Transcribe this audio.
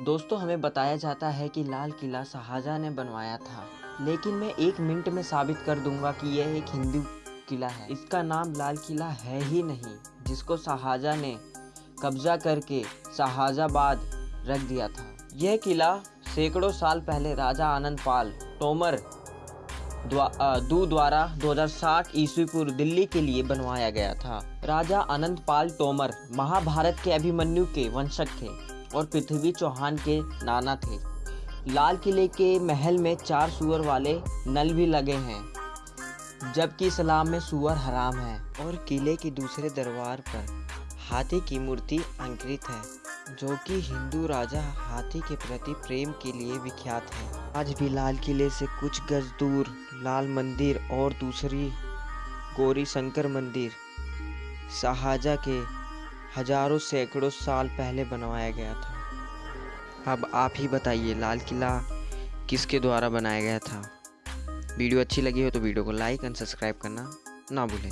दोस्तों, हमें बताया जाता है कि लाल किला शाहजहाँ ने बनवाया था, लेकिन मैं एक मिनट में साबित कर दूँगा कि यह एक हिंदू किला है। इसका नाम लाल किला है ही नहीं, जिसको शाहजहाँ ने कब्जा करके शाहजाबाद रख दिया था। यह किला सैकड़ों साल पहले राजा आनंद पाल तोमर दू द्वारा 2060 ईस्वी पूर्व दिल्ली के लिए बनवाया गया था। राजा आनंद पाल तोमर महाभारत के अभिमन्यु के वंशक थे। और पृथ्वी चौहान के नाना थे। लाल किले के महल में चार सुअर वाले नल भी लगे हैं, जबकि इस्लाम में सुअर हराम है। और किले के दूसरे दरबार पर हाथी की मूर्ति अंकित है, जो कि हिंदू राजा हाथी के प्रति प्रेम के लिए विख्यात है। आज भी लाल किले से कुछ गज दूर लाल मंदिर और दूसरी गौरी शंकर मंदिर, शाहजहाँ के हज़ारों सैकड़ों साल पहले बनवाया गया था। अब आप ही बताइए, लाल किला किसके द्वारा बनाया गया था? वीडियो अच्छी लगी हो तो वीडियो को लाइक एंड सब्सक्राइब करना ना भूलें।